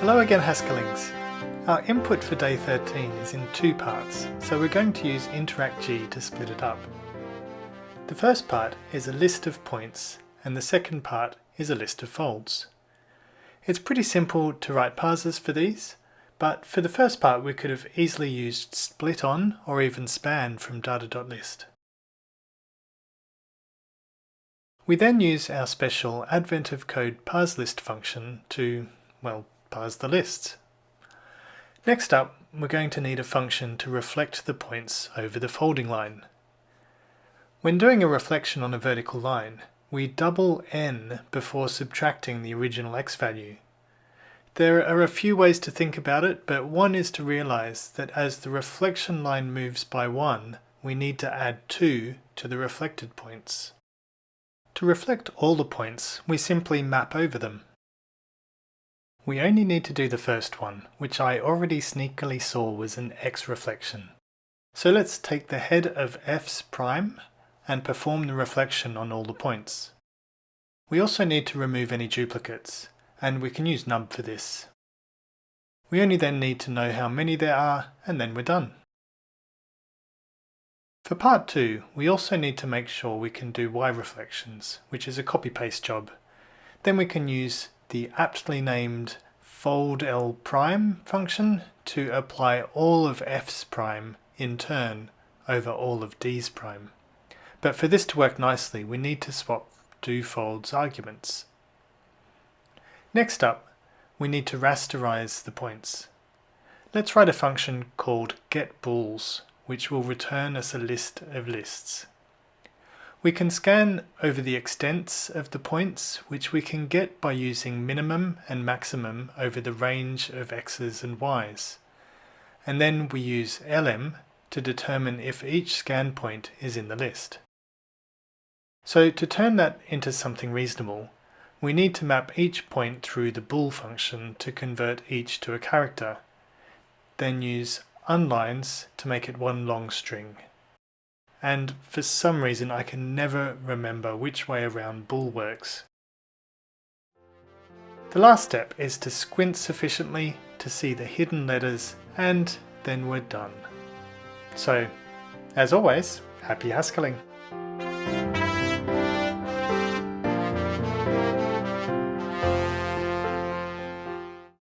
Hello again Haskellings. Our input for day 13 is in two parts, so we're going to use InteractG to split it up. The first part is a list of points and the second part is a list of folds. It's pretty simple to write parsers for these, but for the first part we could have easily used split on or even span from data.list. We then use our special advent of code parseList function to, well, parse the lists. Next up, we're going to need a function to reflect the points over the folding line. When doing a reflection on a vertical line, we double n before subtracting the original x value. There are a few ways to think about it, but one is to realize that as the reflection line moves by 1, we need to add 2 to the reflected points. To reflect all the points, we simply map over them. We only need to do the first one, which I already sneakily saw was an X reflection. So let's take the head of f's prime and perform the reflection on all the points. We also need to remove any duplicates, and we can use nub for this. We only then need to know how many there are, and then we're done. For part 2, we also need to make sure we can do Y reflections, which is a copy-paste job. Then we can use the aptly named fold L prime function to apply all of f's prime in turn over all of d's prime. But for this to work nicely, we need to swap do folds arguments. Next up, we need to rasterize the points. Let's write a function called getBools, which will return us a list of lists. We can scan over the extents of the points, which we can get by using minimum and maximum over the range of x's and y's. And then we use elem to determine if each scan point is in the list. So to turn that into something reasonable, we need to map each point through the bool function to convert each to a character, then use unlines to make it one long string and for some reason I can never remember which way around bool works. The last step is to squint sufficiently to see the hidden letters and then we're done. So, as always, happy Haskelling!